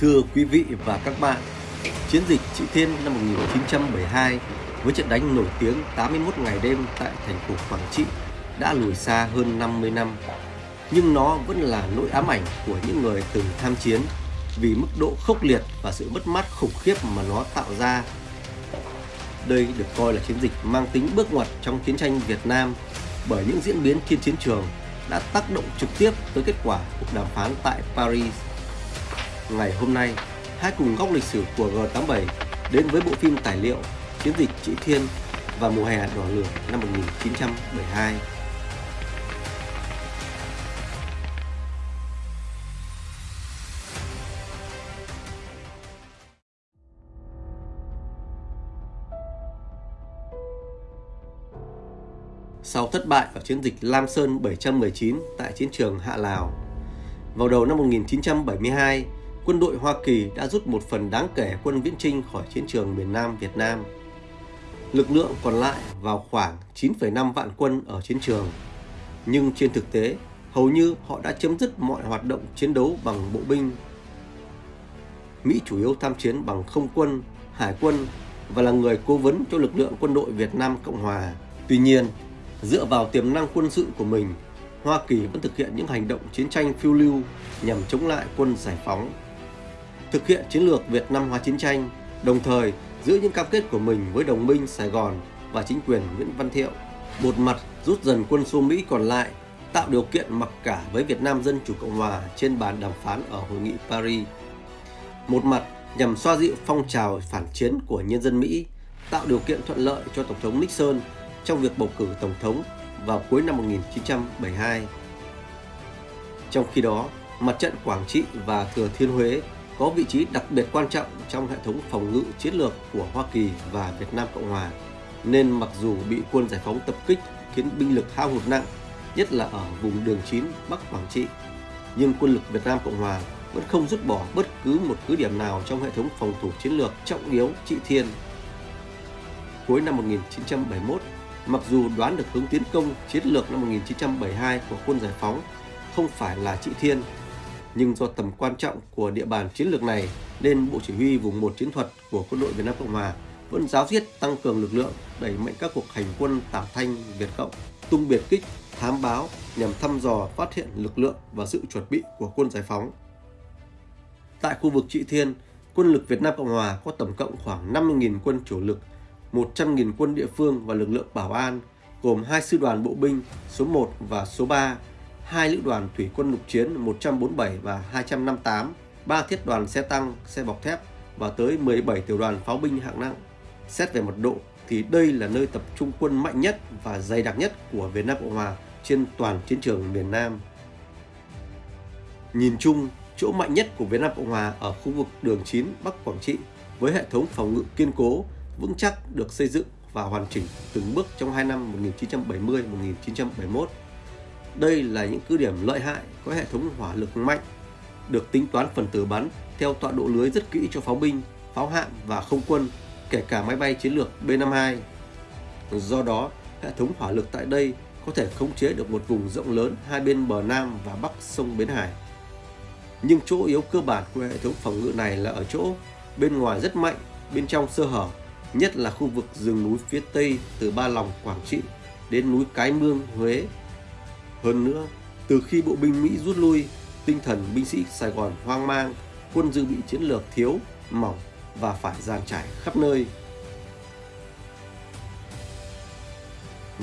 Thưa quý vị và các bạn, chiến dịch Trị Thiên năm 1972 với trận đánh nổi tiếng 81 ngày đêm tại thành phố Quảng Trị đã lùi xa hơn 50 năm. Nhưng nó vẫn là nỗi ám ảnh của những người từng tham chiến vì mức độ khốc liệt và sự mất mát khủng khiếp mà nó tạo ra. Đây được coi là chiến dịch mang tính bước ngoặt trong chiến tranh Việt Nam bởi những diễn biến trên chiến trường đã tác động trực tiếp tới kết quả cuộc đàm phán tại Paris. Ngày hôm nay, hãy cùng góc lịch sử của G87 đến với bộ phim tài liệu Chiến dịch Chữ Thiên và mùa hè đỏ lửa năm 1972. sau thất bại ở chiến dịch Lam Sơn 719 tại chiến trường Hạ Lào. Vào đầu năm 1972, quân đội Hoa Kỳ đã rút một phần đáng kể quân viễn trinh khỏi chiến trường miền Nam Việt Nam. Lực lượng còn lại vào khoảng 9,5 vạn quân ở chiến trường. Nhưng trên thực tế, hầu như họ đã chấm dứt mọi hoạt động chiến đấu bằng bộ binh. Mỹ chủ yếu tham chiến bằng không quân, hải quân và là người cố vấn cho lực lượng quân đội Việt Nam Cộng Hòa. Tuy nhiên, Dựa vào tiềm năng quân sự của mình, Hoa Kỳ vẫn thực hiện những hành động chiến tranh phiêu lưu nhằm chống lại quân giải phóng. Thực hiện chiến lược Việt Nam hóa chiến tranh, đồng thời giữ những cam kết của mình với đồng minh Sài Gòn và chính quyền Nguyễn Văn Thiệu. Một mặt rút dần quân số Mỹ còn lại, tạo điều kiện mặc cả với Việt Nam Dân Chủ Cộng Hòa trên bàn đàm phán ở Hội nghị Paris. Một mặt nhằm xoa dịu phong trào phản chiến của nhân dân Mỹ, tạo điều kiện thuận lợi cho Tổng thống Nixon trong việc bầu cử Tổng thống vào cuối năm 1972. Trong khi đó, mặt trận Quảng Trị và Thừa Thiên Huế có vị trí đặc biệt quan trọng trong hệ thống phòng ngự chiến lược của Hoa Kỳ và Việt Nam Cộng Hòa, nên mặc dù bị quân giải phóng tập kích khiến binh lực hao hụt nặng, nhất là ở vùng đường 9 Bắc Quảng Trị, nhưng quân lực Việt Nam Cộng Hòa vẫn không rút bỏ bất cứ một cứ điểm nào trong hệ thống phòng thủ chiến lược trọng yếu Trị Thiên. Cuối năm 1971, Mặc dù đoán được hướng tiến công chiến lược năm 1972 của quân giải phóng không phải là Trị Thiên, nhưng do tầm quan trọng của địa bàn chiến lược này nên Bộ Chỉ huy vùng 1 chiến thuật của quân đội Việt Nam Cộng Hòa vẫn giáo diết tăng cường lực lượng đẩy mạnh các cuộc hành quân tả thanh Việt Cộng, tung biệt kích, thám báo nhằm thăm dò phát hiện lực lượng và sự chuẩn bị của quân giải phóng. Tại khu vực Trị Thiên, quân lực Việt Nam Cộng Hòa có tổng cộng khoảng 50.000 quân chủ lực 100.000 quân địa phương và lực lượng bảo an gồm hai sư đoàn bộ binh số 1 và số 3, hai lữ đoàn thủy quân lục chiến 147 và 258, ba thiết đoàn xe tăng, xe bọc thép và tới 17 tiểu đoàn pháo binh hạng nặng. Xét về mật độ thì đây là nơi tập trung quân mạnh nhất và dày đặc nhất của Việt Nam Cộng Hòa trên toàn chiến trường miền Nam. Nhìn chung, chỗ mạnh nhất của Việt Nam Cộng Hòa ở khu vực đường 9 Bắc Quảng Trị với hệ thống phòng ngự kiên cố vững chắc được xây dựng và hoàn chỉnh từng bước trong hai năm 1970-1971. Đây là những cứ điểm lợi hại có hệ thống hỏa lực mạnh, được tính toán phần tử bắn theo tọa độ lưới rất kỹ cho pháo binh, pháo hạm và không quân, kể cả máy bay chiến lược B-52. Do đó, hệ thống hỏa lực tại đây có thể khống chế được một vùng rộng lớn hai bên bờ Nam và Bắc sông Bến Hải. Nhưng chỗ yếu cơ bản của hệ thống phòng ngự này là ở chỗ bên ngoài rất mạnh, bên trong sơ hở nhất là khu vực rừng núi phía Tây từ Ba Lòng, Quảng Trị đến núi Cái Mương, Huế. Hơn nữa, từ khi bộ binh Mỹ rút lui, tinh thần binh sĩ Sài Gòn hoang mang, quân dự bị chiến lược thiếu, mỏng và phải giàn trải khắp nơi.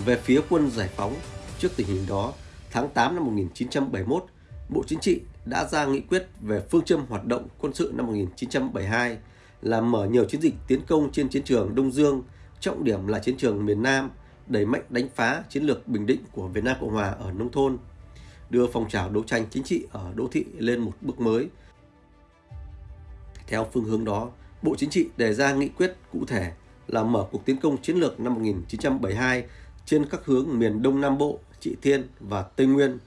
Về phía quân giải phóng, trước tình hình đó, tháng 8 năm 1971, Bộ Chính trị đã ra nghị quyết về phương châm hoạt động quân sự năm 1972 là mở nhiều chiến dịch tiến công trên chiến trường Đông Dương, trọng điểm là chiến trường miền Nam, đẩy mạnh đánh phá chiến lược bình định của Việt Nam Cộng Hòa ở nông thôn, đưa phong trào đấu tranh chính trị ở đô thị lên một bước mới. Theo phương hướng đó, Bộ Chính trị đề ra nghị quyết cụ thể là mở cuộc tiến công chiến lược năm 1972 trên các hướng miền Đông Nam Bộ, Trị Thiên và Tây Nguyên.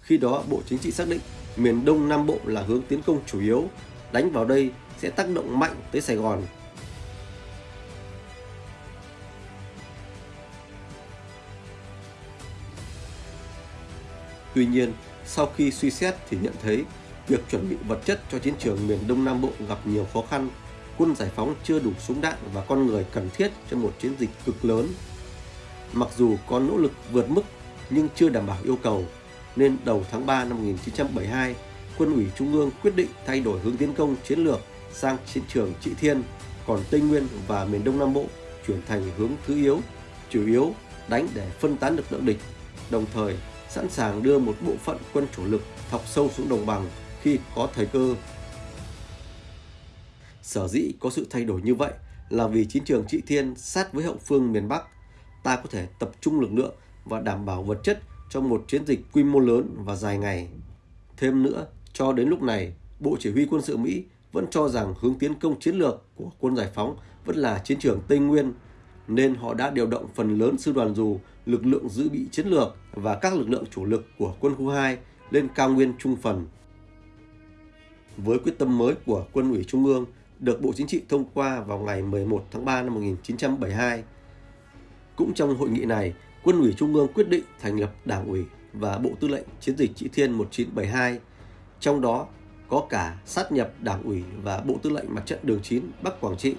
Khi đó, Bộ Chính trị xác định miền Đông Nam Bộ là hướng tiến công chủ yếu, đánh vào đây sẽ tác động mạnh tới Sài Gòn. Tuy nhiên, sau khi suy xét thì nhận thấy việc chuẩn bị vật chất cho chiến trường miền Đông Nam Bộ gặp nhiều khó khăn. Quân giải phóng chưa đủ súng đạn và con người cần thiết cho một chiến dịch cực lớn. Mặc dù có nỗ lực vượt mức nhưng chưa đảm bảo yêu cầu, nên đầu tháng 3 năm 1972, Quân ủy Trung ương quyết định thay đổi hướng tiến công chiến lược sang chiến trường Trị Thiên, còn Tây Nguyên và miền Đông Nam Bộ chuyển thành hướng thứ yếu, chủ yếu đánh để phân tán lực lượng địch, đồng thời sẵn sàng đưa một bộ phận quân chủ lực thọc sâu xuống đồng bằng khi có thời cơ. Sở dĩ có sự thay đổi như vậy là vì chiến trường Trị Thiên sát với hậu phương miền Bắc, ta có thể tập trung lực lượng và đảm bảo vật chất cho một chiến dịch quy mô lớn và dài ngày. Thêm nữa, cho đến lúc này, Bộ Chỉ huy quân sự Mỹ vẫn cho rằng hướng tiến công chiến lược của quân giải phóng vẫn là chiến trường Tây Nguyên, nên họ đã điều động phần lớn sư đoàn dù, lực lượng dự bị chiến lược và các lực lượng chủ lực của quân khu 2 lên cao nguyên trung phần. Với quyết tâm mới của quân ủy Trung ương được Bộ Chính trị thông qua vào ngày 11 tháng 3 năm 1972. Cũng trong hội nghị này, quân ủy Trung ương quyết định thành lập Đảng ủy và Bộ Tư lệnh Chiến dịch Trị Thiên 1972, trong đó có cả sát nhập Đảng ủy và Bộ Tư lệnh Mặt trận Đường 9 Bắc Quảng Trị.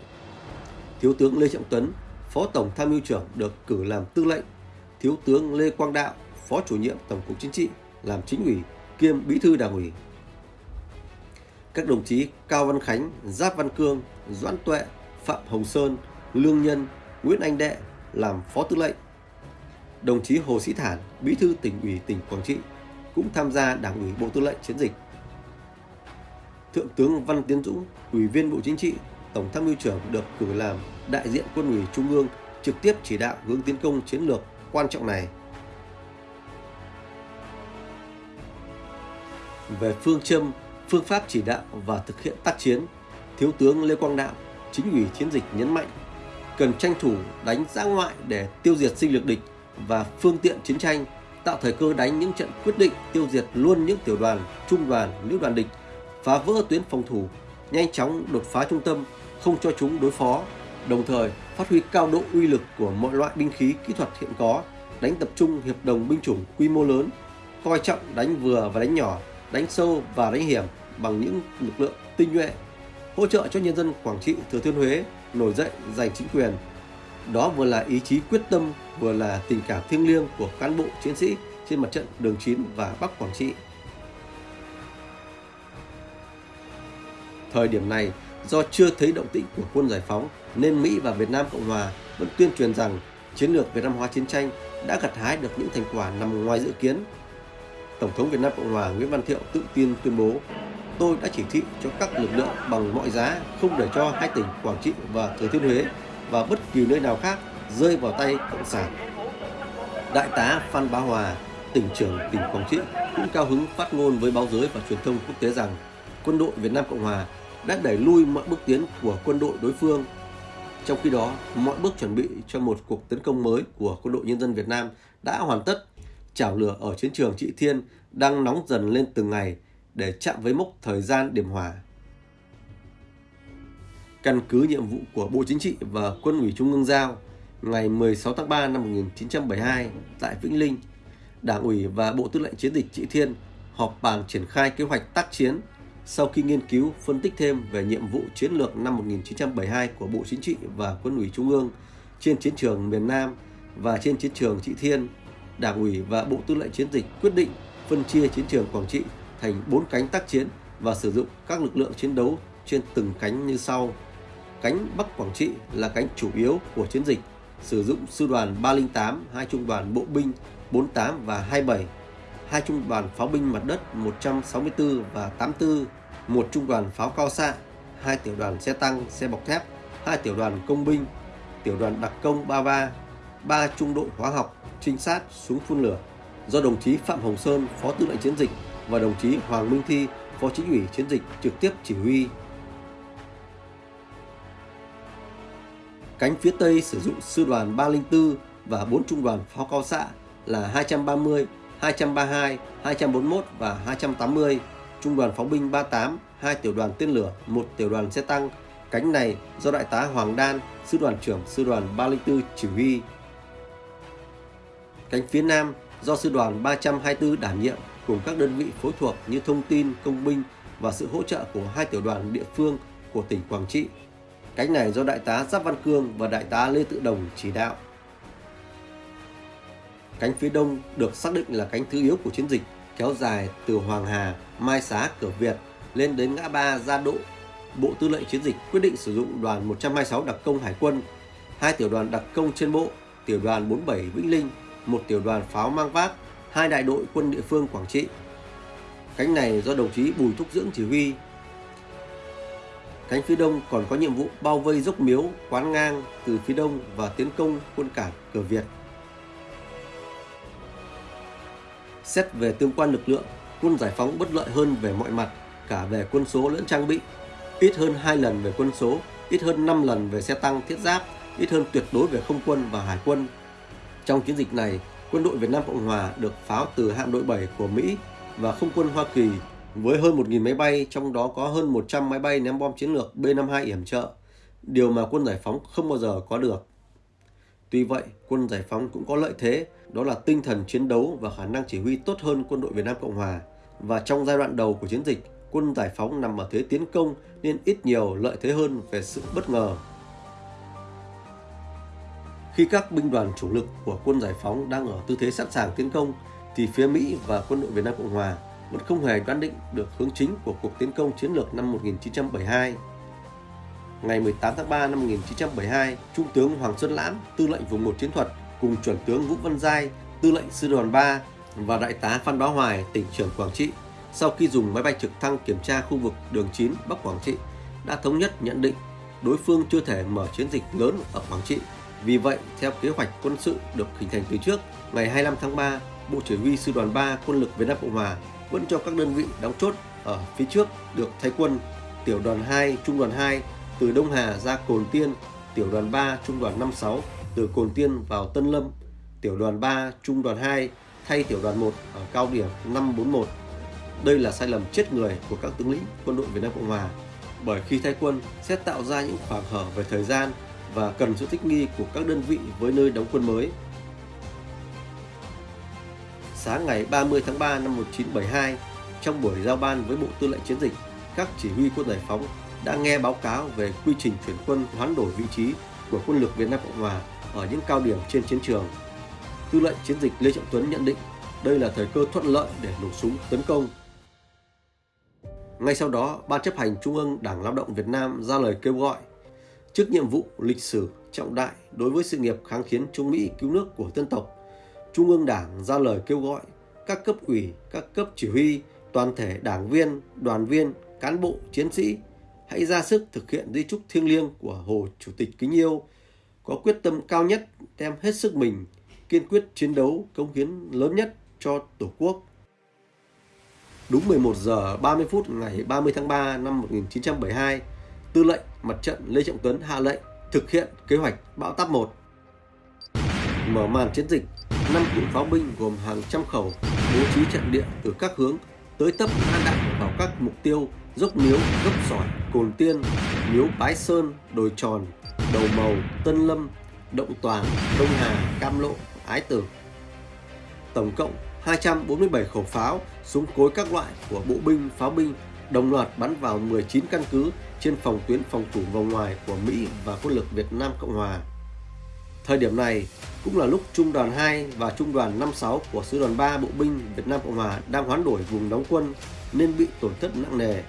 Thiếu tướng Lê Trọng tuấn Phó Tổng Tham mưu trưởng được cử làm tư lệnh, Thiếu tướng Lê Quang Đạo, Phó chủ nhiệm Tổng cục Chính trị làm chính ủy kiêm bí thư Đảng ủy. Các đồng chí Cao Văn Khánh, Giáp Văn Cương, Doãn Tuệ, Phạm Hồng Sơn, Lương Nhân, Nguyễn Anh Đệ làm Phó Tư lệnh. Đồng chí Hồ Sĩ Thản, Bí thư tỉnh ủy tỉnh Quảng Trị cũng tham gia Đảng ủy Bộ Tư lệnh Chiến dịch. Thượng tướng Văn Tiến Dũng, Ủy viên Bộ Chính trị, Tổng tham mưu trưởng được cử làm đại diện quân ủy Trung ương trực tiếp chỉ đạo hướng tiến công chiến lược quan trọng này. Về phương châm, phương pháp chỉ đạo và thực hiện tác chiến, Thiếu tướng Lê Quang Đạo, chính ủy chiến dịch nhấn mạnh cần tranh thủ đánh giã ngoại để tiêu diệt sinh lực địch và phương tiện chiến tranh, tạo thời cơ đánh những trận quyết định tiêu diệt luôn những tiểu đoàn, trung đoàn, lữ đoàn địch, phá vỡ tuyến phòng thủ, nhanh chóng đột phá trung tâm, không cho chúng đối phó, đồng thời phát huy cao độ uy lực của mọi loại binh khí kỹ thuật hiện có, đánh tập trung hiệp đồng binh chủng quy mô lớn, coi trọng đánh vừa và đánh nhỏ, đánh sâu và đánh hiểm bằng những lực lượng tinh nhuệ, hỗ trợ cho nhân dân Quảng Trị, Thừa Thiên Huế nổi dậy giành chính quyền. Đó vừa là ý chí quyết tâm, vừa là tình cảm thiêng liêng của cán bộ chiến sĩ trên mặt trận Đường 9 và Bắc Quảng Trị. Thời điểm này, do chưa thấy động tĩnh của quân giải phóng nên Mỹ và Việt Nam Cộng Hòa vẫn tuyên truyền rằng chiến lược Việt Nam hóa chiến tranh đã gặt hái được những thành quả nằm ngoài dự kiến. Tổng thống Việt Nam Cộng Hòa Nguyễn Văn Thiệu tự tin tuyên bố tôi đã chỉ thị cho các lực lượng bằng mọi giá không để cho hai tỉnh Quảng Trị và Thừa Thiên Huế và bất kỳ nơi nào khác rơi vào tay Cộng sản. Đại tá Phan Bá Hòa, tỉnh trưởng tỉnh Quảng Trị cũng cao hứng phát ngôn với báo giới và truyền thông quốc tế rằng quân đội Việt Nam Cộng Hòa đã đẩy lui mọi bước tiến của quân đội đối phương. Trong khi đó, mọi bước chuẩn bị cho một cuộc tấn công mới của quân đội nhân dân Việt Nam đã hoàn tất. Chảo lửa ở chiến trường Trị Thiên đang nóng dần lên từng ngày để chạm với mốc thời gian điểm hòa. Căn cứ nhiệm vụ của Bộ Chính trị và Quân ủy Trung ương giao, ngày 16 tháng 3 năm 1972 tại Vĩnh Linh, Đảng ủy và Bộ Tư lệnh Chiến dịch Trị Thiên họp bàn triển khai kế hoạch tác chiến sau khi nghiên cứu phân tích thêm về nhiệm vụ chiến lược năm 1972 của Bộ Chính trị và Quân ủy Trung ương trên chiến trường miền Nam và trên chiến trường Trị Thiên, Đảng ủy và Bộ Tư lệnh Chiến dịch quyết định phân chia chiến trường Quảng Trị thành 4 cánh tác chiến và sử dụng các lực lượng chiến đấu trên từng cánh như sau. Cánh Bắc Quảng Trị là cánh chủ yếu của chiến dịch, sử dụng sư đoàn 308, hai trung đoàn bộ binh 48 và 27, hai trung đoàn pháo binh mặt đất 164 và 84, một trung đoàn pháo cao xạ, hai tiểu đoàn xe tăng, xe bọc thép, hai tiểu đoàn công binh, tiểu đoàn đặc công 33, ba trung đội hóa học, trinh sát, súng phun lửa do đồng chí Phạm Hồng Sơn, Phó Tư lệnh Chiến dịch và đồng chí Hoàng Minh Thi, Phó Chính ủy Chiến dịch trực tiếp chỉ huy. Cánh phía Tây sử dụng sư đoàn 304 và 4 trung đoàn pháo cao xạ là 230, 232, 241 và 280, trung đoàn pháo binh 38, hai tiểu đoàn tên lửa, một tiểu đoàn xe tăng. Cánh này do đại tá Hoàng Đan, sư đoàn trưởng sư đoàn 304 chỉ huy. Cánh phía Nam do sư đoàn 324 đảm nhiệm cùng các đơn vị phối thuộc như thông tin, công binh và sự hỗ trợ của hai tiểu đoàn địa phương của tỉnh Quảng Trị. Cánh này do Đại tá Giáp Văn Cương và Đại tá Lê Tự Đồng chỉ đạo. Cánh phía đông được xác định là cánh thứ yếu của chiến dịch, kéo dài từ Hoàng Hà, Mai Xá, Cửa Việt lên đến ngã ba Gia Độ. Bộ Tư lệnh Chiến dịch quyết định sử dụng đoàn 126 đặc công Hải quân, hai tiểu đoàn đặc công trên bộ, tiểu đoàn 47 Vĩnh Linh, một tiểu đoàn pháo mang vác, hai đại đội quân địa phương Quảng Trị. Cánh này do đồng chí Bùi Thúc Dưỡng chỉ huy. Cánh phía đông còn có nhiệm vụ bao vây dốc miếu, quán ngang từ phía đông và tiến công quân cảng Cửa Việt. Xét về tương quan lực lượng, quân giải phóng bất lợi hơn về mọi mặt, cả về quân số lẫn trang bị. Ít hơn 2 lần về quân số, ít hơn 5 lần về xe tăng thiết giáp, ít hơn tuyệt đối về không quân và hải quân. Trong chiến dịch này, quân đội Việt Nam Cộng Hòa được pháo từ hạm đội 7 của Mỹ và không quân Hoa Kỳ với hơn 1.000 máy bay, trong đó có hơn 100 máy bay ném bom chiến lược B-52 yểm trợ, điều mà quân giải phóng không bao giờ có được. Tuy vậy, quân giải phóng cũng có lợi thế, đó là tinh thần chiến đấu và khả năng chỉ huy tốt hơn quân đội Việt Nam Cộng Hòa. Và trong giai đoạn đầu của chiến dịch, quân giải phóng nằm ở thế tiến công nên ít nhiều lợi thế hơn về sự bất ngờ. Khi các binh đoàn chủ lực của quân giải phóng đang ở tư thế sẵn sàng tiến công, thì phía Mỹ và quân đội Việt Nam Cộng Hòa vẫn không hề đoán định được hướng chính của cuộc tiến công chiến lược năm 1972 ngày 18 tháng 3 năm 1972, Trung tướng Hoàng Xuân Lãm, tư lệnh vùng 1 chiến thuật cùng chuẩn tướng Vũ Văn Giai, tư lệnh sư đoàn 3 và đại tá Phan Bá Hoài, tỉnh trưởng Quảng Trị, sau khi dùng máy bay trực thăng kiểm tra khu vực đường 9 Bắc Quảng Trị, đã thống nhất nhận định đối phương chưa thể mở chiến dịch lớn ở Quảng Trị. Vì vậy, theo kế hoạch quân sự được hình thành từ trước, ngày 25 tháng 3, Bộ Chỉ huy Sư đoàn 3 Quân lực Việt Nam Cộng Hòa vẫn cho các đơn vị đóng chốt ở phía trước được thay quân. Tiểu đoàn 2, Trung đoàn 2 từ Đông Hà ra Cồn Tiên, tiểu đoàn 3 trung đoàn 56 từ Cồn Tiên vào Tân Lâm, tiểu đoàn 3 trung đoàn 2 thay tiểu đoàn 1 ở cao điểm 541. Đây là sai lầm chết người của các tướng lĩnh quân đội Việt Nam Cộng Hòa bởi khi thay quân sẽ tạo ra những khoảng hở về thời gian và cần sự thích nghi của các đơn vị với nơi đóng quân mới. Sáng ngày 30 tháng 3 năm 1972, trong buổi giao ban với Bộ Tư lệnh Chiến dịch, các chỉ huy quân giải phóng đã nghe báo cáo về quy trình chuyển quân hoán đổi vị trí của quân lực Việt Nam Cộng Hòa ở những cao điểm trên chiến trường. Tư lệnh chiến dịch Lê Trọng Tuấn nhận định đây là thời cơ thuận lợi để nổ súng tấn công. Ngay sau đó, Ban chấp hành Trung ương Đảng Lao động Việt Nam ra lời kêu gọi trước nhiệm vụ lịch sử trọng đại đối với sự nghiệp kháng chiến chống Mỹ cứu nước của dân tộc. Trung ương Đảng ra lời kêu gọi các cấp ủy, các cấp chỉ huy, toàn thể đảng viên, đoàn viên, cán bộ, chiến sĩ hãy ra sức thực hiện di trúc thiêng liêng của Hồ Chủ tịch kính yêu, có quyết tâm cao nhất đem hết sức mình, kiên quyết chiến đấu công hiến lớn nhất cho Tổ quốc. Đúng 11 giờ 30 phút ngày 30 tháng 3 năm 1972, Tư lệnh Mặt trận Lê Trọng Tuấn hạ lệnh thực hiện kế hoạch Bão Táp 1. Mở màn chiến dịch, năm cụm pháo binh gồm hàng trăm khẩu bố trí trận địa từ các hướng tới tấp an đạn vào các mục tiêu dốc miếu, dốc sỏi, cồn tiên, miếu bái sơn, đồi tròn, đầu màu, tân lâm, động toàn, đông hà, cam lộ, ái tử. Tổng cộng 247 khẩu pháo, súng cối các loại của bộ binh, pháo binh đồng loạt bắn vào 19 căn cứ trên phòng tuyến phòng thủ vòng ngoài của Mỹ và quân lực Việt Nam Cộng Hòa. Thời điểm này cũng là lúc Trung đoàn 2 và Trung đoàn 56 của Sư đoàn 3 Bộ binh Việt Nam Cộng Hòa đang hoán đổi vùng đóng quân nên bị tổn thất nặng nề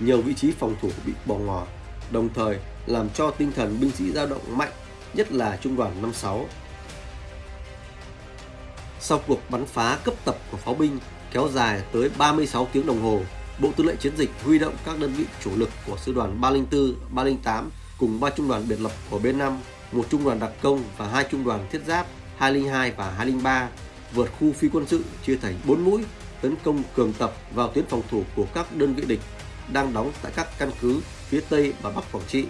nhiều vị trí phòng thủ bị bỏ ngỏ, đồng thời làm cho tinh thần binh sĩ dao động mạnh, nhất là trung đoàn 56. Sau cuộc bắn phá cấp tập của pháo binh kéo dài tới 36 tiếng đồng hồ, Bộ Tư lệnh Chiến dịch huy động các đơn vị chủ lực của sư đoàn 304, 308 cùng ba trung đoàn biệt lập của B5, một trung đoàn đặc công và hai trung đoàn thiết giáp 202 và 203 vượt khu phi quân sự chia thành 4 mũi tấn công cường tập vào tuyến phòng thủ của các đơn vị địch đang đóng tại các căn cứ phía Tây và Bắc Quảng Trị.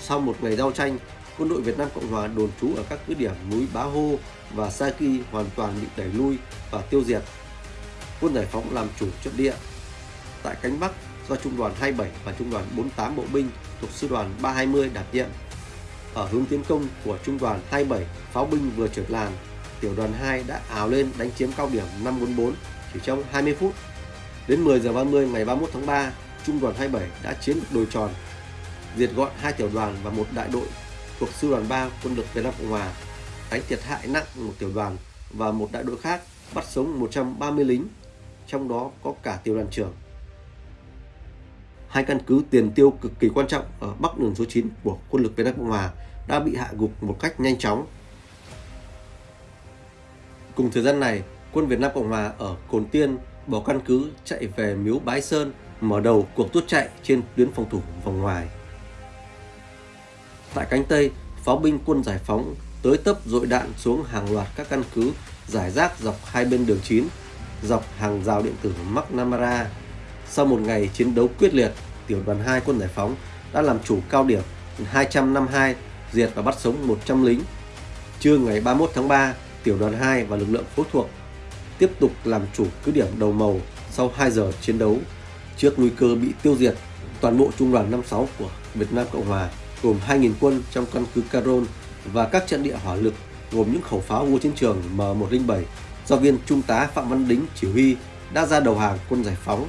Sau một ngày giao tranh, quân đội Việt Nam Cộng Hòa đồn trú ở các cứ điểm núi Bá Hô và Sa Kỳ hoàn toàn bị đẩy lui và tiêu diệt. Quân giải phóng làm chủ trận địa. Tại cánh Bắc do Trung đoàn 27 và Trung đoàn 48 bộ binh thuộc Sư đoàn 320 đảm nhiệm. Ở hướng tiến công của Trung đoàn 27, pháo binh vừa trượt làn, tiểu đoàn 2 đã ảo lên đánh chiếm cao điểm 544 chỉ trong 20 phút. Đến 10 giờ 30 ngày 31 tháng 3, Trung đoàn 27 đã chiếm được đồi tròn, diệt gọn hai tiểu đoàn và một đại đội thuộc Sư đoàn 3 quân lực Việt Nam Cộng Hòa, đánh thiệt hại nặng một tiểu đoàn và một đại đội khác bắt sống 130 lính, trong đó có cả tiểu đoàn trưởng. Hai căn cứ tiền tiêu cực kỳ quan trọng ở Bắc đường số 9 của quân lực Việt Nam Cộng Hòa đã bị hạ gục một cách nhanh chóng. Cùng thời gian này, quân Việt Nam Cộng Hòa ở Cồn Tiên bỏ căn cứ chạy về Miếu Bái Sơn mở đầu cuộc rút chạy trên tuyến phòng thủ vòng ngoài. Tại cánh Tây, pháo binh quân giải phóng tới tấp dội đạn xuống hàng loạt các căn cứ giải rác dọc hai bên đường 9, dọc hàng rào điện tử McNamara. Sau một ngày chiến đấu quyết liệt, tiểu đoàn 2 quân giải phóng đã làm chủ cao điểm 252 diệt và bắt sống 100 lính. Trưa ngày 31 tháng 3, tiểu đoàn 2 và lực lượng phối thuộc tiếp tục làm chủ cứ điểm đầu màu sau 2 giờ chiến đấu. Trước nguy cơ bị tiêu diệt, toàn bộ trung đoàn 56 của Việt Nam Cộng Hòa gồm 2.000 quân trong căn cứ Caron và các trận địa hỏa lực gồm những khẩu pháo vua chiến trường M107 do viên Trung tá Phạm Văn Đính chỉ huy đã ra đầu hàng quân giải phóng.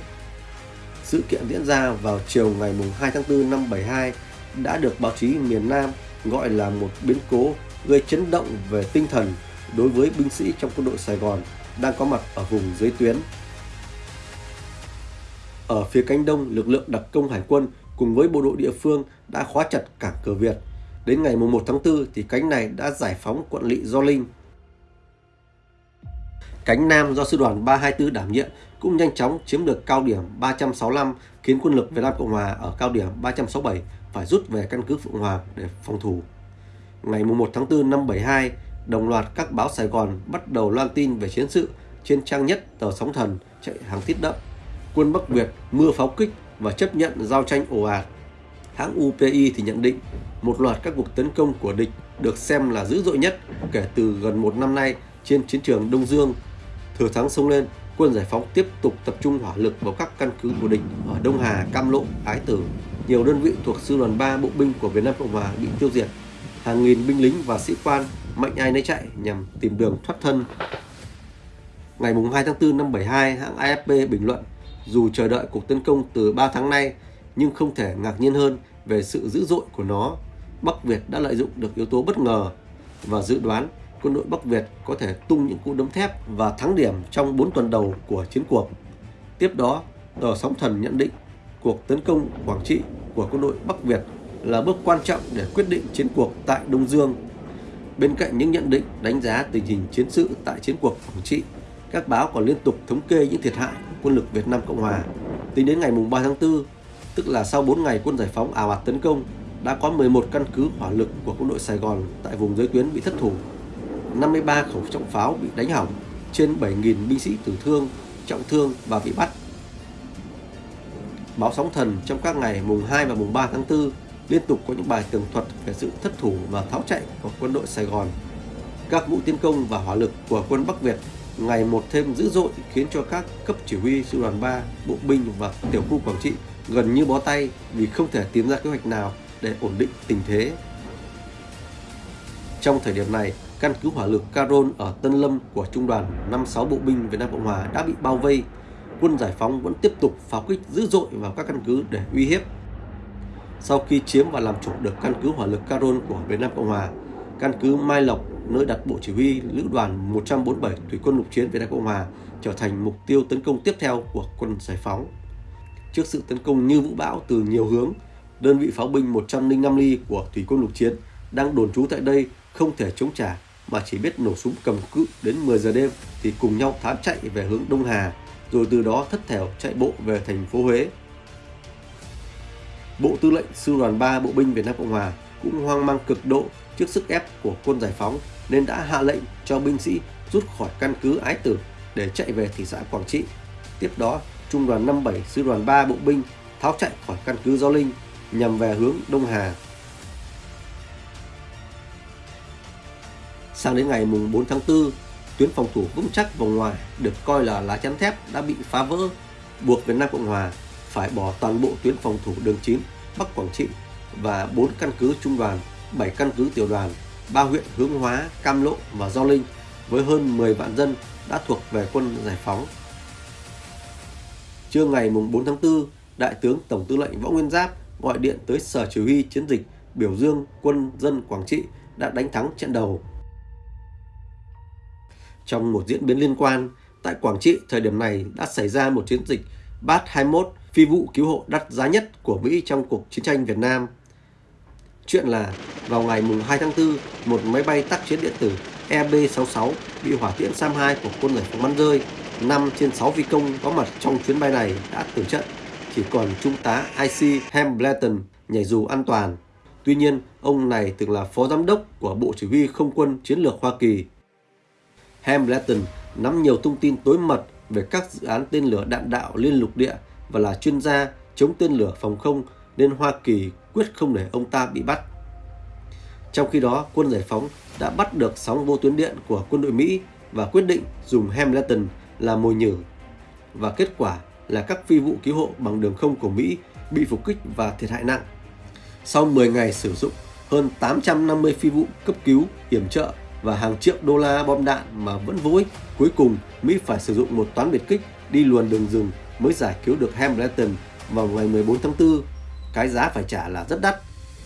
Sự kiện diễn ra vào chiều ngày 2 tháng 4 năm 72 đã được báo chí miền Nam gọi là một biến cố gây chấn động về tinh thần đối với binh sĩ trong quân đội Sài Gòn đang có mặt ở vùng dưới tuyến. Ở phía cánh đông, lực lượng đặc công hải quân cùng với bộ đội địa phương đã khóa chặt cảng cửa Việt. Đến ngày 1 tháng 4 thì cánh này đã giải phóng quận lỵ Do Linh. Cánh Nam do sư đoàn 324 đảm nhiệm cũng nhanh chóng chiếm được cao điểm 365 khiến quân lực Việt Nam Cộng Hòa ở cao điểm 367 phải rút về căn cứ Phượng Hoàng để phòng thủ. Ngày 1 tháng 4 năm 72, đồng loạt các báo Sài Gòn bắt đầu loan tin về chiến sự trên trang nhất tờ Sóng Thần chạy hàng tiết đậm. Quân Bắc Việt mưa pháo kích và chấp nhận giao tranh ồ ạt. Hãng UPI thì nhận định một loạt các cuộc tấn công của địch được xem là dữ dội nhất kể từ gần một năm nay trên chiến trường Đông Dương. Thừa thắng sông lên, quân giải phóng tiếp tục tập trung hỏa lực vào các căn cứ của địch ở Đông Hà, Cam Lộ, Ái Tử. Nhiều đơn vị thuộc sư đoàn 3 bộ binh của Việt Nam Cộng Hòa bị tiêu diệt. Hàng nghìn binh lính và sĩ quan mạnh ai nấy chạy nhằm tìm đường thoát thân. Ngày 2 tháng 4 năm 72, hãng AFP bình luận dù chờ đợi cuộc tấn công từ 3 tháng nay nhưng không thể ngạc nhiên hơn về sự dữ dội của nó. Bắc Việt đã lợi dụng được yếu tố bất ngờ và dự đoán quân đội Bắc Việt có thể tung những cú đấm thép và thắng điểm trong 4 tuần đầu của chiến cuộc. Tiếp đó, tờ Sóng Thần nhận định cuộc tấn công Quảng Trị của quân đội Bắc Việt là bước quan trọng để quyết định chiến cuộc tại Đông Dương. Bên cạnh những nhận định đánh giá tình hình chiến sự tại chiến cuộc Quảng Trị, các báo còn liên tục thống kê những thiệt hại của quân lực Việt Nam Cộng Hòa. Tính đến ngày 3 tháng 4, tức là sau 4 ngày quân giải phóng ảo ạt tấn công, đã có 11 căn cứ hỏa lực của quân đội Sài Gòn tại vùng giới tuyến bị thất thủ, 53 khẩu trọng pháo bị đánh hỏng, trên 7.000 binh sĩ tử thương, trọng thương và bị bắt. Báo Sóng Thần trong các ngày mùng 2 và mùng 3 tháng 4 liên tục có những bài tường thuật về sự thất thủ và tháo chạy của quân đội Sài Gòn. Các vụ tiến công và hỏa lực của quân Bắc Việt ngày một thêm dữ dội khiến cho các cấp chỉ huy sư đoàn 3, bộ binh và tiểu khu Quảng Trị gần như bó tay vì không thể tìm ra kế hoạch nào để ổn định tình thế. Trong thời điểm này, căn cứ hỏa lực Caron ở Tân Lâm của Trung đoàn 56 Bộ binh Việt Nam Cộng Hòa đã bị bao vây. Quân giải phóng vẫn tiếp tục pháo kích dữ dội vào các căn cứ để uy hiếp. Sau khi chiếm và làm chủ được căn cứ hỏa lực Caron của Việt Nam Cộng Hòa, căn cứ Mai Lộc nơi đặt bộ chỉ huy lữ đoàn 147 thủy quân lục chiến Việt Nam Cộng Hòa trở thành mục tiêu tấn công tiếp theo của quân giải phóng. Trước sự tấn công như vũ bão từ nhiều hướng, đơn vị pháo binh 105 ly của thủy quân lục chiến đang đồn trú tại đây không thể chống trả mà chỉ biết nổ súng cầm cự đến 10 giờ đêm thì cùng nhau thám chạy về hướng Đông Hà, rồi từ đó thất thểu chạy bộ về thành phố Huế. Bộ Tư lệnh Sư đoàn 3 Bộ binh Việt Nam Cộng Hòa cũng hoang mang cực độ trước sức ép của quân giải phóng nên đã hạ lệnh cho binh sĩ rút khỏi căn cứ Ái Tử để chạy về thị xã Quảng Trị. Tiếp đó, Trung đoàn 57 Sư đoàn 3 Bộ binh tháo chạy khỏi căn cứ Gio Linh nhằm về hướng Đông Hà. Sang đến ngày 4 tháng 4, tuyến phòng thủ vững chắc vòng ngoài được coi là lá chắn thép đã bị phá vỡ, buộc Việt Nam Cộng Hòa phải bỏ toàn bộ tuyến phòng thủ đường 9 Bắc Quảng Trị và 4 căn cứ trung đoàn, 7 căn cứ tiểu đoàn, 3 huyện Hướng Hóa, Cam Lộ và Do Linh với hơn 10 vạn dân đã thuộc về quân giải phóng. Trưa ngày 4 tháng 4, Đại tướng Tổng tư lệnh Võ Nguyên Giáp gọi điện tới Sở Chỉ huy Chiến dịch biểu dương quân dân Quảng Trị đã đánh thắng trận đầu. Trong một diễn biến liên quan, tại Quảng Trị thời điểm này đã xảy ra một chiến dịch Bat 21 phi vụ cứu hộ đắt giá nhất của Mỹ trong cuộc chiến tranh Việt Nam. Chuyện là vào ngày 2 tháng 4, một máy bay tác chiến điện tử EB-66 bị hỏa tiễn SAM-2 của quân giải phóng bắn rơi. 5 trên 6 phi công có mặt trong chuyến bay này đã tử trận, chỉ còn Trung tá IC Hambleton nhảy dù an toàn. Tuy nhiên, ông này từng là phó giám đốc của Bộ Chỉ huy Không quân Chiến lược Hoa Kỳ. Hambleton nắm nhiều thông tin tối mật về các dự án tên lửa đạn đạo liên lục địa và là chuyên gia chống tên lửa phòng không nên Hoa Kỳ quyết không để ông ta bị bắt. Trong khi đó, quân giải phóng đã bắt được sóng vô tuyến điện của quân đội Mỹ và quyết định dùng Hamilton là mồi nhử. Và kết quả là các phi vụ cứu hộ bằng đường không của Mỹ bị phục kích và thiệt hại nặng. Sau 10 ngày sử dụng hơn 850 phi vụ cấp cứu, hiểm trợ và hàng triệu đô la bom đạn mà vẫn vô ích, cuối cùng Mỹ phải sử dụng một toán biệt kích đi luồn đường rừng mới giải cứu được Hamilton vào ngày 14 tháng 4. Cái giá phải trả là rất đắt.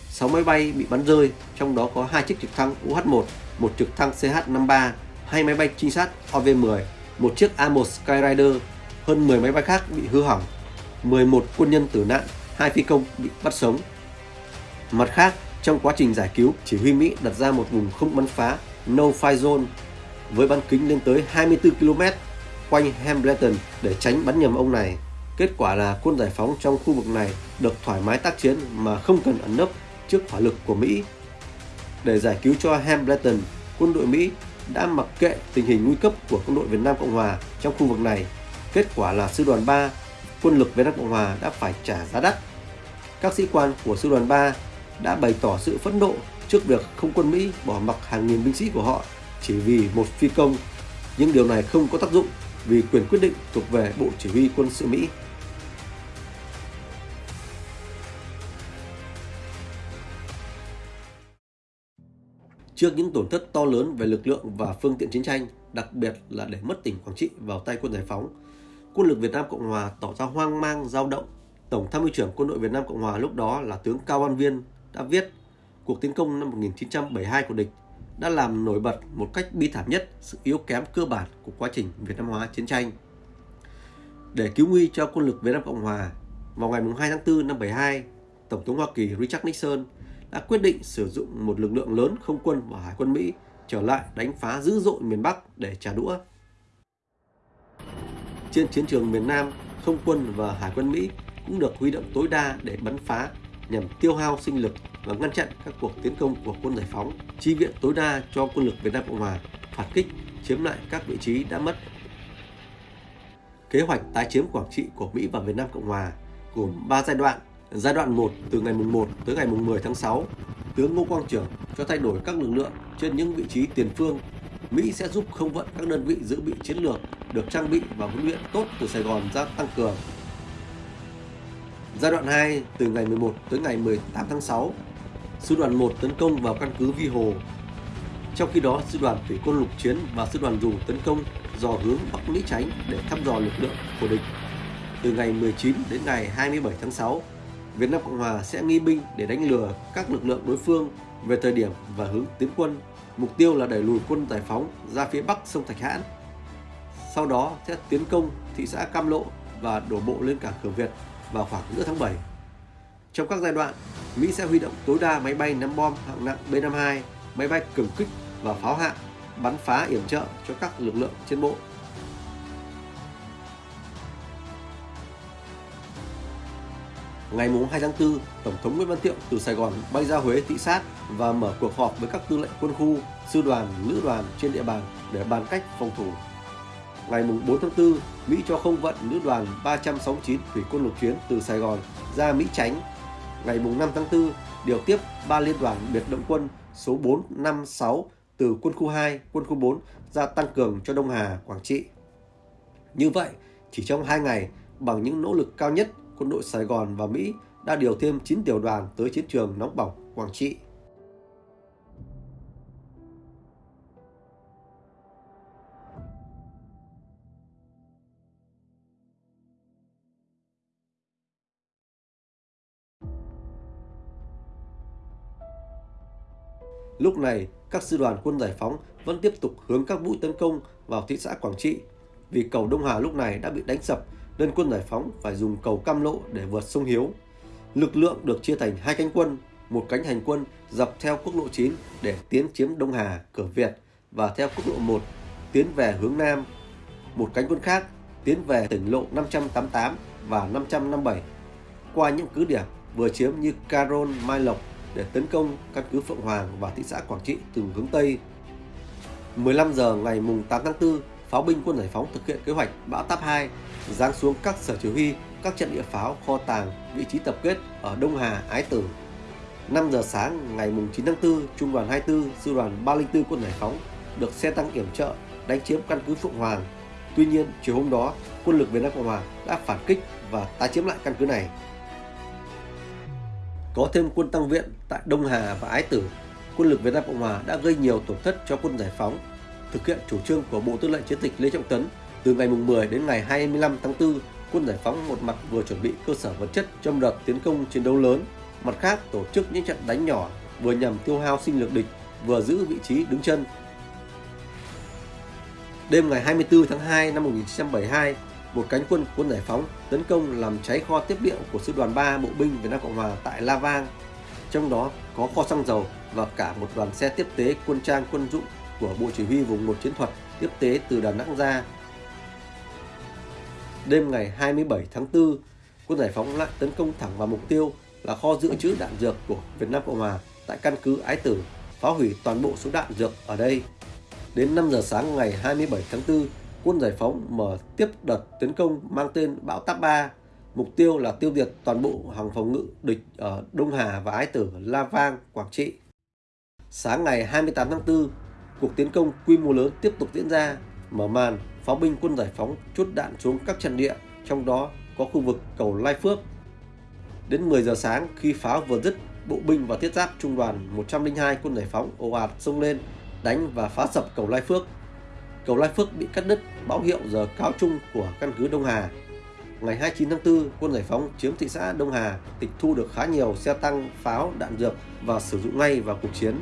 6 máy bay bị bắn rơi, trong đó có hai chiếc trực thăng UH-1, một trực thăng CH-53, hai máy bay trinh sát OV-10, một chiếc A-1 Skyrider, hơn 10 máy bay khác bị hư hỏng, 11 quân nhân tử nạn, hai phi công bị bắt sống. Mặt khác, trong quá trình giải cứu, chỉ huy Mỹ đặt ra một vùng không bắn phá No-Fly Zone với bán kính lên tới 24 km quanh Hambleton để tránh bắn nhầm ông này. Kết quả là quân giải phóng trong khu vực này được thoải mái tác chiến mà không cần ẩn nấp trước hỏa lực của Mỹ. Để giải cứu cho Hambleton, quân đội Mỹ đã mặc kệ tình hình nguy cấp của quân đội Việt Nam Cộng Hòa trong khu vực này. Kết quả là sư đoàn 3, quân lực Việt Nam Cộng Hòa đã phải trả giá đắt. Các sĩ quan của sư đoàn 3 đã bày tỏ sự phẫn nộ trước việc không quân Mỹ bỏ mặc hàng nghìn binh sĩ của họ chỉ vì một phi công. Nhưng điều này không có tác dụng vì quyền quyết định thuộc về Bộ Chỉ huy quân sự Mỹ. Trước những tổn thất to lớn về lực lượng và phương tiện chiến tranh, đặc biệt là để mất tỉnh Quảng Trị vào tay quân giải phóng, quân lực Việt Nam Cộng Hòa tỏ ra hoang mang, dao động. Tổng tham mưu trưởng quân đội Việt Nam Cộng Hòa lúc đó là tướng Cao Văn Viên đã viết cuộc tiến công năm 1972 của địch đã làm nổi bật một cách bi thảm nhất sự yếu kém cơ bản của quá trình Việt Nam hóa chiến tranh. Để cứu nguy cho quân lực Việt Nam Cộng Hòa, vào ngày 2 tháng 4 năm 72, Tổng thống Hoa Kỳ Richard Nixon đã quyết định sử dụng một lực lượng lớn không quân và hải quân Mỹ trở lại đánh phá dữ dội miền Bắc để trả đũa. Trên chiến trường miền Nam, không quân và hải quân Mỹ cũng được huy động tối đa để bắn phá nhằm tiêu hao sinh lực và ngăn chặn các cuộc tiến công của quân giải phóng, chi viện tối đa cho quân lực Việt Nam Cộng Hòa, phản kích, chiếm lại các vị trí đã mất. Kế hoạch tái chiếm Quảng Trị của Mỹ và Việt Nam Cộng Hòa gồm 3 giai đoạn. Giai đoạn 1 từ ngày 1 tới ngày 10 tháng 6, tướng Ngô Quang Trường cho thay đổi các lực lượng trên những vị trí tiền phương. Mỹ sẽ giúp không vận các đơn vị dự bị chiến lược được trang bị và huấn luyện tốt từ Sài Gòn ra tăng cường Giai đoạn 2 từ ngày 11 tới ngày 18 tháng 6, sư đoàn 1 tấn công vào căn cứ Vi Hồ. Trong khi đó, sư đoàn thủy quân lục chiến và sư đoàn dù tấn công dò hướng Bắc Mỹ tránh để thăm dò lực lượng của địch. Từ ngày 19 đến ngày 27 tháng 6, Việt Nam Cộng Hòa sẽ nghi binh để đánh lừa các lực lượng đối phương về thời điểm và hướng tiến quân. Mục tiêu là đẩy lùi quân giải phóng ra phía bắc sông Thạch Hãn. Sau đó sẽ tiến công thị xã Cam Lộ và đổ bộ lên cảng Cửa Việt vào khoảng giữa tháng 7. Trong các giai đoạn, Mỹ sẽ huy động tối đa máy bay ném bom hạng nặng B-52, máy bay cường kích và pháo hạng bắn phá yểm trợ cho các lực lượng trên bộ. Ngày 2 tháng 4, Tổng thống Nguyễn Văn Thiệu từ Sài Gòn bay ra Huế thị sát và mở cuộc họp với các tư lệnh quân khu, sư đoàn, lữ đoàn trên địa bàn để bàn cách phòng thủ ngày 4 tháng 4, Mỹ cho không vận lữ đoàn 369 thủy quân lục chiến từ Sài Gòn ra Mỹ tránh. Ngày 5 tháng 4, điều tiếp 3 liên đoàn biệt động quân số 4, 5, 6 từ quân khu 2, quân khu 4 ra tăng cường cho Đông Hà, Quảng Trị. Như vậy, chỉ trong 2 ngày, bằng những nỗ lực cao nhất, quân đội Sài Gòn và Mỹ đã điều thêm 9 tiểu đoàn tới chiến trường nóng bỏng Quảng Trị. Lúc này, các sư đoàn quân giải phóng vẫn tiếp tục hướng các mũi tấn công vào thị xã Quảng Trị. Vì cầu Đông Hà lúc này đã bị đánh sập nên quân giải phóng phải dùng cầu Cam Lộ để vượt sông Hiếu. Lực lượng được chia thành hai cánh quân, một cánh hành quân dọc theo quốc lộ 9 để tiến chiếm Đông Hà, cửa Việt và theo quốc lộ 1 tiến về hướng Nam. Một cánh quân khác tiến về tỉnh lộ 588 và 557 qua những cứ điểm vừa chiếm như Caron, Mai Lộc để tấn công căn cứ Phượng Hoàng và thị xã Quảng Trị từ hướng Tây. 15 giờ ngày mùng 8 tháng 4, pháo binh quân giải phóng thực hiện kế hoạch bão táp 2 giáng xuống các sở chỉ huy, các trận địa pháo, kho tàng, vị trí tập kết ở Đông Hà, Ái Tử. 5 giờ sáng ngày mùng 9 tháng 4, Trung đoàn 24, Sư đoàn 304 quân giải phóng được xe tăng kiểm trợ đánh chiếm căn cứ Phượng Hoàng. Tuy nhiên, chiều hôm đó, quân lực Việt Nam Cộng Hòa đã phản kích và tái chiếm lại căn cứ này. Có thêm quân tăng viện tại Đông Hà và Ái Tử, quân lực Việt Nam Cộng Hòa đã gây nhiều tổn thất cho quân giải phóng. Thực hiện chủ trương của Bộ Tư lệnh Chiến dịch Lê Trọng Tấn, từ ngày 10 đến ngày 25 tháng 4, quân giải phóng một mặt vừa chuẩn bị cơ sở vật chất trong đợt tiến công chiến đấu lớn, mặt khác tổ chức những trận đánh nhỏ vừa nhằm tiêu hao sinh lực địch, vừa giữ vị trí đứng chân. Đêm ngày 24 tháng 2 năm 1972, một cánh quân quân giải phóng tấn công làm cháy kho tiếp liệu của sư đoàn 3 bộ binh Việt Nam Cộng Hòa tại La Vang. Trong đó có kho xăng dầu và cả một đoàn xe tiếp tế quân trang quân dụng của Bộ Chỉ huy vùng 1 chiến thuật tiếp tế từ Đà Nẵng ra. Đêm ngày 27 tháng 4, quân giải phóng lại tấn công thẳng vào mục tiêu là kho dự trữ đạn dược của Việt Nam Cộng Hòa tại căn cứ Ái Tử, phá hủy toàn bộ số đạn dược ở đây. Đến 5 giờ sáng ngày 27 tháng 4, quân giải phóng mở tiếp đợt tấn công mang tên Bão Táp 3. Mục tiêu là tiêu diệt toàn bộ hàng phòng ngự địch ở Đông Hà và Ái Tử, La Vang, Quảng Trị. Sáng ngày 28 tháng 4, cuộc tiến công quy mô lớn tiếp tục diễn ra, mở màn pháo binh quân giải phóng chốt đạn xuống các trận địa, trong đó có khu vực cầu Lai Phước. Đến 10 giờ sáng khi pháo vừa dứt, bộ binh và thiết giáp trung đoàn 102 quân giải phóng ồ ạt xông lên đánh và phá sập cầu Lai Phước cầu Lai Phước bị cắt đứt báo hiệu giờ cáo chung của căn cứ Đông Hà. Ngày 29 tháng 4, quân giải phóng chiếm thị xã Đông Hà, tịch thu được khá nhiều xe tăng, pháo, đạn dược và sử dụng ngay vào cuộc chiến.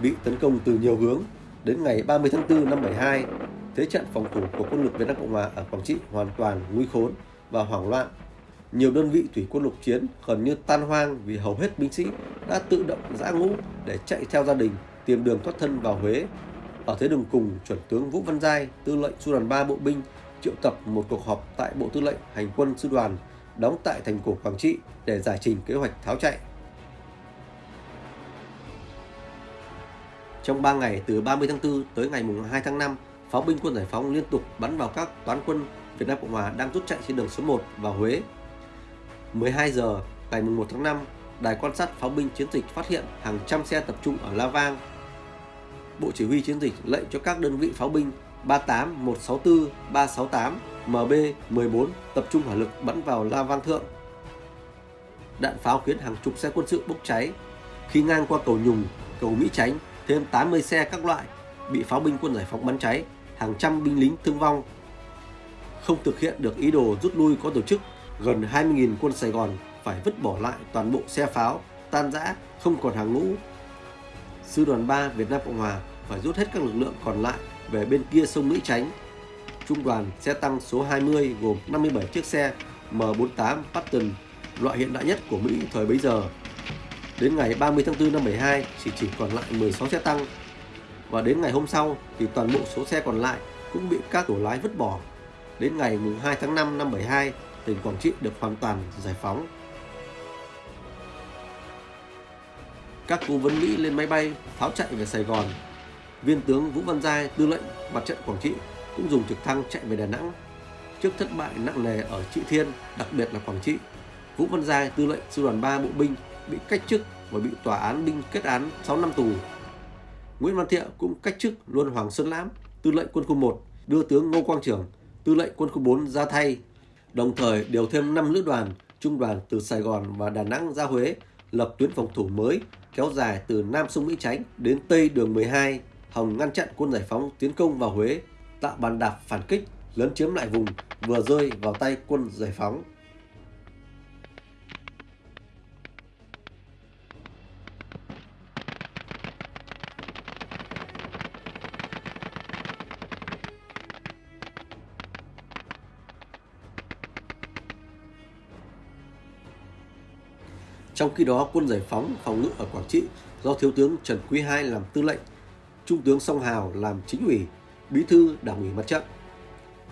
Bị tấn công từ nhiều hướng, đến ngày 30 tháng 4 năm 72, thế trận phòng thủ của quân lực Việt Nam Cộng Hòa ở Quảng Trị hoàn toàn nguy khốn và hoảng loạn. Nhiều đơn vị thủy quân lục chiến gần như tan hoang vì hầu hết binh sĩ đã tự động giã ngũ để chạy theo gia đình tìm đường thoát thân vào Huế. Ở thế đường cùng, chuẩn tướng Vũ Văn Giai, tư lệnh sư đoàn 3 bộ binh triệu tập một cuộc họp tại Bộ Tư lệnh Hành quân sư đoàn đóng tại thành cổ Quảng Trị để giải trình kế hoạch tháo chạy. Trong 3 ngày từ 30 tháng 4 tới ngày 2 tháng 5, pháo binh quân giải phóng liên tục bắn vào các toán quân Việt Nam Cộng Hòa đang rút chạy trên đường số 1 vào Huế. 12 giờ ngày 1 tháng 5, đài quan sát pháo binh chiến dịch phát hiện hàng trăm xe tập trung ở La Vang, Bộ Chỉ huy Chiến dịch lệnh cho các đơn vị pháo binh 38, 164, 368, MB 14 tập trung hỏa lực bắn vào La Vang Thượng. Đạn pháo khiến hàng chục xe quân sự bốc cháy. Khi ngang qua cầu Nhùng, cầu Mỹ Chánh, thêm 80 xe các loại bị pháo binh quân giải phóng bắn cháy, hàng trăm binh lính thương vong. Không thực hiện được ý đồ rút lui có tổ chức, gần 20.000 quân Sài Gòn phải vứt bỏ lại toàn bộ xe pháo, tan rã, không còn hàng ngũ. Sư đoàn 3 Việt Nam Cộng Hòa phải rút hết các lực lượng còn lại về bên kia sông Mỹ Chánh. Trung đoàn xe tăng số 20 gồm 57 chiếc xe M48 Patton, loại hiện đại nhất của Mỹ thời bấy giờ. Đến ngày 30 tháng 4 năm 72 chỉ chỉ còn lại 16 xe tăng. Và đến ngày hôm sau thì toàn bộ số xe còn lại cũng bị các tổ lái vứt bỏ. Đến ngày 2 tháng 5 năm 72, tỉnh Quảng Trị được hoàn toàn giải phóng. Các cố vấn Mỹ lên máy bay tháo chạy về Sài Gòn viên tướng Vũ Văn Giai, tư lệnh mặt trận Quảng Trị cũng dùng trực thăng chạy về Đà Nẵng. Trước thất bại nặng nề ở Trị Thiên, đặc biệt là Quảng Trị, Vũ Văn Giai, tư lệnh sư đoàn 3 bộ binh bị cách chức và bị tòa án binh kết án 6 năm tù. Nguyễn Văn Thiệu cũng cách chức luôn Hoàng Xuân Lãm, tư lệnh quân khu 1, đưa tướng Ngô Quang Trường, tư lệnh quân khu 4 ra thay, đồng thời điều thêm 5 lữ đoàn, trung đoàn từ Sài Gòn và Đà Nẵng ra Huế, lập tuyến phòng thủ mới kéo dài từ Nam sông Mỹ Chánh đến Tây đường 12 Hồng ngăn chặn quân giải phóng tiến công vào Huế, tạo bàn đạp phản kích, lấn chiếm lại vùng vừa rơi vào tay quân giải phóng. Trong khi đó, quân giải phóng phòng ngự ở Quảng Trị do Thiếu tướng Trần Quý II làm tư lệnh, Trung tướng Song Hào làm chính ủy, bí thư đảng ủy mặt trận.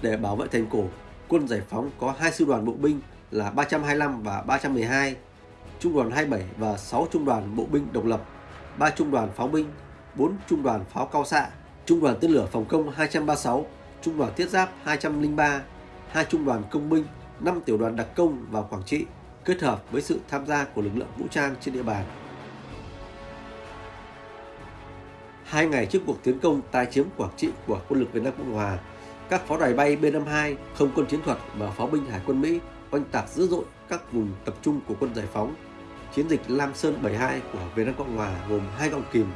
Để bảo vệ thành cổ, quân giải phóng có hai sư đoàn bộ binh là 325 và 312, trung đoàn 27 và 6 trung đoàn bộ binh độc lập, 3 trung đoàn pháo binh, 4 trung đoàn pháo cao xạ, trung đoàn tên lửa phòng công 236, trung đoàn thiết giáp 203, hai trung đoàn công binh, 5 tiểu đoàn đặc công vào Quảng Trị, kết hợp với sự tham gia của lực lượng vũ trang trên địa bàn. Hai ngày trước cuộc tiến công tái chiếm Quảng Trị của quân lực Việt Nam Cộng Hòa, các pháo đài bay B-52, không quân chiến thuật và pháo binh Hải quân Mỹ oanh tạc dữ dội các vùng tập trung của quân giải phóng. Chiến dịch Lam Sơn 72 của Việt Nam Cộng Hòa gồm hai gọng kìm,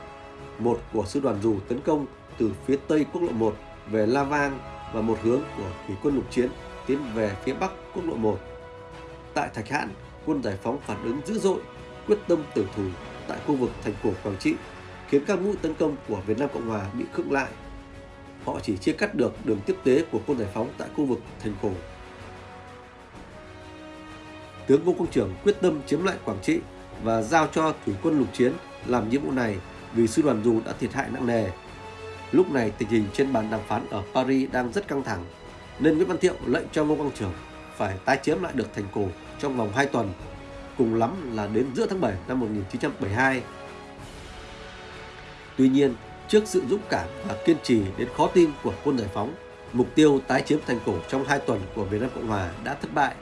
một của sư đoàn dù tấn công từ phía tây quốc lộ 1 về La Vang và một hướng của thủy quân lục chiến tiến về phía bắc quốc lộ 1. Tại Thạch Hãn, quân giải phóng phản ứng dữ dội, quyết tâm tử thủ tại khu vực thành cổ Quảng Trị, khiến các mũi tấn công của Việt Nam Cộng Hòa bị khựng lại. Họ chỉ chia cắt được đường tiếp tế của quân giải phóng tại khu vực thành cổ. Tướng Ngô Quang Trường quyết tâm chiếm lại Quảng Trị và giao cho thủy quân lục chiến làm nhiệm vụ này vì sư đoàn dù đã thiệt hại nặng nề. Lúc này tình hình trên bàn đàm phán ở Paris đang rất căng thẳng, nên Nguyễn Văn Thiệu lệnh cho Ngô Quang Trường phải tái chiếm lại được thành cổ trong vòng 2 tuần, cùng lắm là đến giữa tháng 7 năm 1972. Tuy nhiên, trước sự dũng cảm và kiên trì đến khó tin của quân giải phóng, mục tiêu tái chiếm thành cổ trong 2 tuần của Việt Nam Cộng Hòa đã thất bại.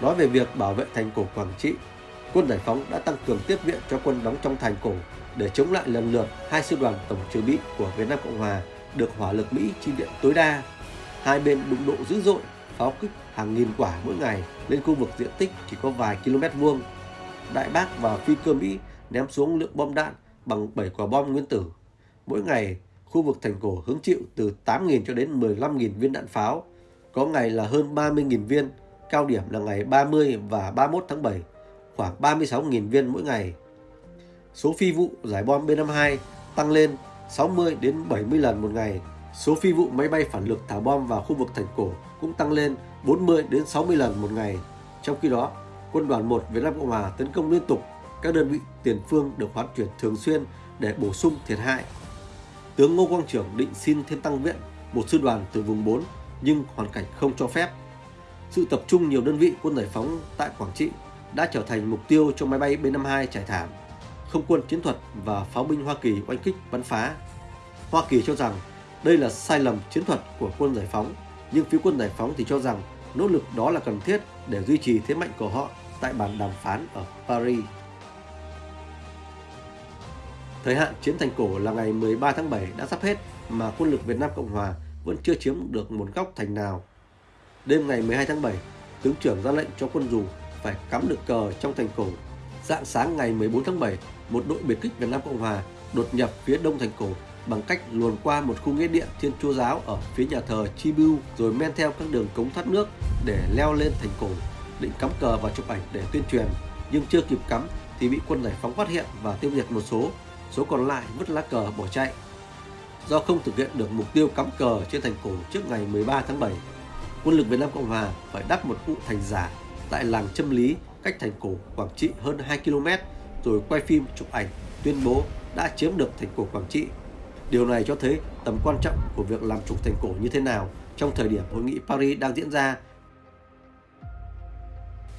Nói về việc bảo vệ thành cổ Quảng Trị, quân giải phóng đã tăng cường tiếp viện cho quân đóng trong thành cổ để chống lại lần lượt hai sư đoàn tổng trừ bị của Việt Nam Cộng Hòa được hỏa lực Mỹ chi viện tối đa. Hai bên đụng độ dữ dội, pháo kích hàng nghìn quả mỗi ngày lên khu vực diện tích chỉ có vài km vuông. Đại bác và phi cơ Mỹ ném xuống lượng bom đạn bằng 7 quả bom nguyên tử. Mỗi ngày, khu vực thành cổ hứng chịu từ 8.000 cho đến 15.000 viên đạn pháo, có ngày là hơn 30.000 viên, cao điểm là ngày 30 và 31 tháng 7, khoảng 36.000 viên mỗi ngày. Số phi vụ giải bom B-52 tăng lên 60 đến 70 lần một ngày. Số phi vụ máy bay phản lực thả bom vào khu vực thành cổ cũng tăng lên 40 đến 60 lần một ngày. Trong khi đó, quân đoàn 1 Việt Nam Cộng Hòa tấn công liên tục, các đơn vị tiền phương được hoán chuyển thường xuyên để bổ sung thiệt hại. Tướng Ngô Quang Trưởng định xin thêm tăng viện một sư đoàn từ vùng 4 nhưng hoàn cảnh không cho phép. Sự tập trung nhiều đơn vị quân giải phóng tại Quảng Trị đã trở thành mục tiêu cho máy bay B-52 trải thảm không quân chiến thuật và pháo binh Hoa Kỳ oanh kích bắn phá. Hoa Kỳ cho rằng đây là sai lầm chiến thuật của quân giải phóng, nhưng phía quân giải phóng thì cho rằng nỗ lực đó là cần thiết để duy trì thế mạnh của họ tại bàn đàm phán ở Paris. Thời hạn chiếm thành cổ là ngày 13 tháng 7 đã sắp hết mà quân lực Việt Nam Cộng Hòa vẫn chưa chiếm được một góc thành nào. Đêm ngày 12 tháng 7, tướng trưởng ra lệnh cho quân dù phải cắm được cờ trong thành cổ. Dạng sáng ngày 14 tháng 7, một đội biệt kích Việt Nam Cộng Hòa đột nhập phía đông thành cổ bằng cách luồn qua một khu nghĩa địa, Thiên Chúa giáo ở phía nhà thờ Chibu rồi men theo các đường cống thoát nước để leo lên thành cổ, định cắm cờ và chụp ảnh để tuyên truyền, nhưng chưa kịp cắm thì bị quân giải phóng phát hiện và tiêu diệt một số, số còn lại vứt lá cờ bỏ chạy. Do không thực hiện được mục tiêu cắm cờ trên thành cổ trước ngày 13 tháng 7, quân lực Việt Nam Cộng Hòa phải đắp một cụ thành giả tại làng Châm Lý cách thành cổ Quảng Trị hơn 2 km rồi quay phim chụp ảnh tuyên bố đã chiếm được thành cổ Quảng Trị. Điều này cho thấy tầm quan trọng của việc làm chủ thành cổ như thế nào trong thời điểm hội nghị Paris đang diễn ra.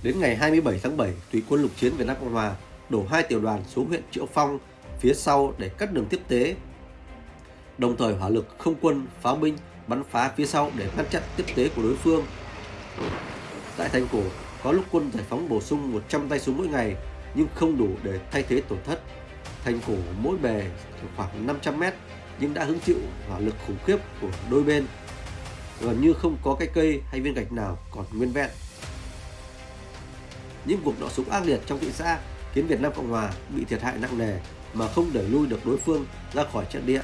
Đến ngày 27 tháng 7, Tùy quân lục chiến Việt Nam Cộng Hòa đổ hai tiểu đoàn xuống huyện Triệu Phong phía sau để cắt đường tiếp tế. Đồng thời hỏa lực không quân, pháo binh bắn phá phía sau để ngăn chặn tiếp tế của đối phương. Tại thành cổ, có lúc quân giải phóng bổ sung 100 tay súng mỗi ngày nhưng không đủ để thay thế tổn thất. Thành cổ mỗi bề khoảng 500 mét nhưng đã hứng chịu hỏa lực khủng khiếp của đôi bên. Gần như không có cái cây hay viên gạch nào còn nguyên vẹn. Những cuộc đọ súng ác liệt trong thị xã khiến Việt Nam Cộng Hòa bị thiệt hại nặng nề mà không đẩy lui được đối phương ra khỏi trận địa.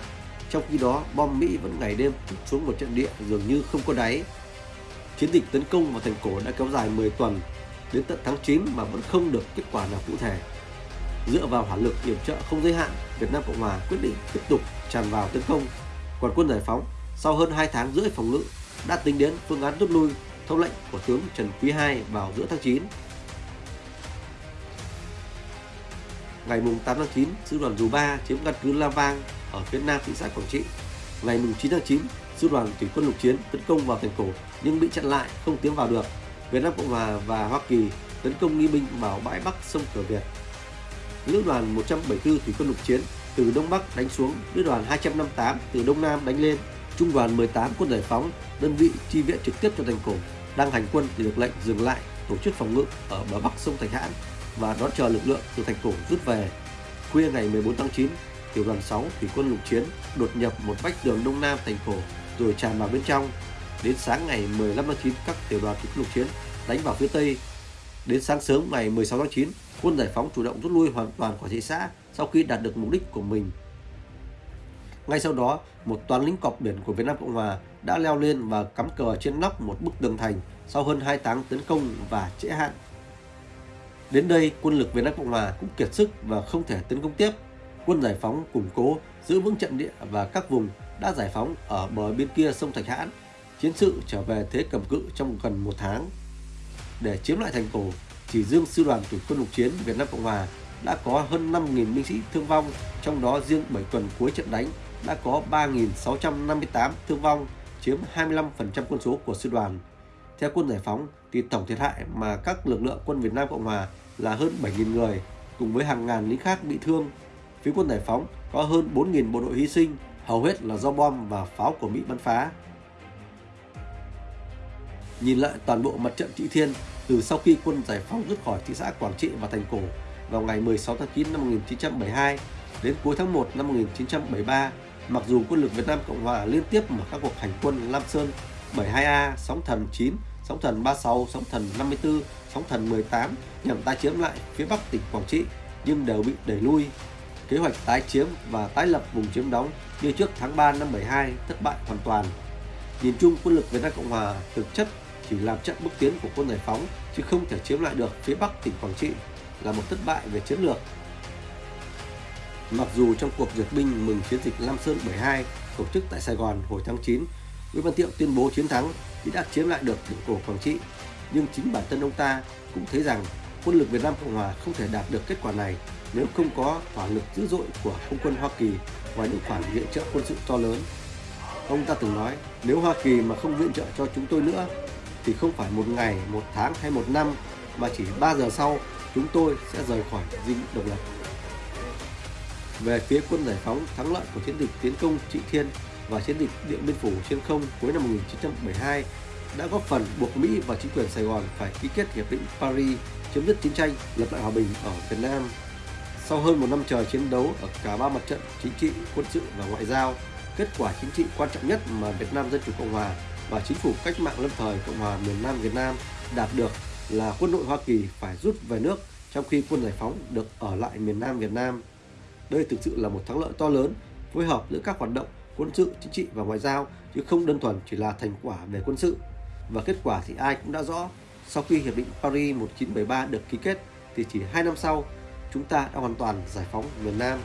Trong khi đó, bom Mỹ vẫn ngày đêm xuống một trận địa dường như không có đáy. Chiến dịch tấn công vào thành cổ đã kéo dài 10 tuần đến tận tháng 9 mà vẫn không được kết quả nào cụ thể. Dựa vào hỏa lực yểm trợ không giới hạn, Việt Nam Cộng Hòa quyết định tiếp tục tràn vào tấn công. Còn quân giải phóng sau hơn 2 tháng rưỡi phòng ngự đã tính đến phương án rút lui theo lệnh của tướng Trần Quý II vào giữa tháng 9. Ngày 8 tháng 9, sư đoàn dù 3 chiếm căn cứ La Vang ở phía nam thị xã Quảng Trị. Ngày 9 tháng 9, sư đoàn thủy quân lục chiến tấn công vào thành cổ nhưng bị chặn lại, không tiến vào được. Việt Nam Cộng Hòa và Hoa Kỳ tấn công nghi binh vào bãi Bắc sông Cửa Việt. Lữ đoàn 174 thủy quân lục chiến từ đông bắc đánh xuống, lữ đoàn 258 từ đông nam đánh lên. Trung đoàn 18 quân giải phóng, đơn vị chi viện trực tiếp cho thành cổ, đang hành quân thì được lệnh dừng lại tổ chức phòng ngự ở bờ bắc sông Thạch Hãn và đón chờ lực lượng từ thành cổ rút về. Khuya ngày 14 tháng 9, tiểu đoàn 6 thủy quân lục chiến đột nhập một vách đường đông nam thành cổ rồi tràn vào bên trong. Đến sáng ngày 15 tháng 9, các tiểu đoàn thủy quân lục chiến đánh vào phía tây. Đến sáng sớm ngày 16 tháng 9, quân giải phóng chủ động rút lui hoàn toàn khỏi thị xã sau khi đạt được mục đích của mình. Ngay sau đó, một toán lính cọp biển của Việt Nam Cộng Hòa đã leo lên và cắm cờ trên nóc một bức tường thành sau hơn 2 tháng tấn công và trễ hạn. Đến đây, quân lực Việt Nam Cộng Hòa cũng kiệt sức và không thể tấn công tiếp. Quân giải phóng củng cố, giữ vững trận địa và các vùng đã giải phóng ở bờ bên kia sông Thạch Hãn. Chiến sự trở về thế cầm cự trong gần một tháng. Để chiếm lại thành cổ, chỉ riêng sư đoàn thủy quân lục chiến Việt Nam Cộng Hòa đã có hơn 5.000 binh sĩ thương vong, trong đó riêng 7 tuần cuối trận đánh đã có 3.658 thương vong, chiếm 25% quân số của sư đoàn. Theo quân giải phóng thì tổng thiệt hại mà các lực lượng quân Việt Nam Cộng Hòa là hơn 7.000 người, cùng với hàng ngàn lính khác bị thương. Phía quân giải phóng có hơn 4.000 bộ đội hy sinh, hầu hết là do bom và pháo của Mỹ bắn phá. Nhìn lại toàn bộ mặt trận Trị Thiên từ sau khi quân giải phóng rút khỏi thị xã Quảng Trị và thành cổ vào ngày 16 tháng 9 năm 1972 đến cuối tháng 1 năm 1973, mặc dù quân lực Việt Nam Cộng Hòa liên tiếp mở các cuộc hành quân Lam Sơn 72A, Sóng Thần 9, Sóng Thần 36, Sóng Thần 54, Sóng Thần 18 nhằm tái chiếm lại phía Bắc tỉnh Quảng Trị nhưng đều bị đẩy lui. Kế hoạch tái chiếm và tái lập vùng chiếm đóng như trước tháng 3 năm 72 thất bại hoàn toàn. Nhìn chung quân lực Việt Nam Cộng Hòa thực chất chỉ làm chậm bước tiến của quân giải phóng chứ không thể chiếm lại được phía Bắc tỉnh Quảng Trị là một thất bại về chiến lược. Mặc dù trong cuộc duyệt binh mừng chiến dịch Lam Sơn 72 tổ chức tại Sài Gòn hồi tháng 9, Nguyễn Văn Thiệu tuyên bố chiến thắng khi đã chiếm lại được tỉnh cổ Quảng Trị, nhưng chính bản thân ông ta cũng thấy rằng quân lực Việt Nam Cộng Hòa không thể đạt được kết quả này nếu không có hỏa lực dữ dội của không quân Hoa Kỳ và những khoản viện trợ quân sự to lớn. Ông ta từng nói, nếu Hoa Kỳ mà không viện trợ cho chúng tôi nữa, thì không phải một ngày, một tháng hay một năm, mà chỉ 3 giờ sau chúng tôi sẽ rời khỏi dinh độc lập. Về phía quân giải phóng, thắng lợi của chiến dịch tiến công Trị Thiên và chiến dịch Điện Biên Phủ trên không cuối năm 1972 đã góp phần buộc Mỹ và chính quyền Sài Gòn phải ký kết hiệp định Paris chấm dứt chiến tranh, lập lại hòa bình ở Việt Nam. Sau hơn một năm trời chiến đấu ở cả ba mặt trận chính trị, quân sự và ngoại giao, kết quả chính trị quan trọng nhất mà Việt Nam Dân Chủ Cộng Hòa và chính phủ cách mạng lâm thời Cộng hòa miền Nam Việt Nam đạt được là quân đội Hoa Kỳ phải rút về nước trong khi quân giải phóng được ở lại miền Nam Việt Nam. Đây thực sự là một thắng lợi to lớn phối hợp giữa các hoạt động quân sự, chính trị và ngoại giao chứ không đơn thuần chỉ là thành quả về quân sự. Và kết quả thì ai cũng đã rõ, sau khi Hiệp định Paris 1973 được ký kết thì chỉ 2 năm sau, chúng ta đã hoàn toàn giải phóng miền Nam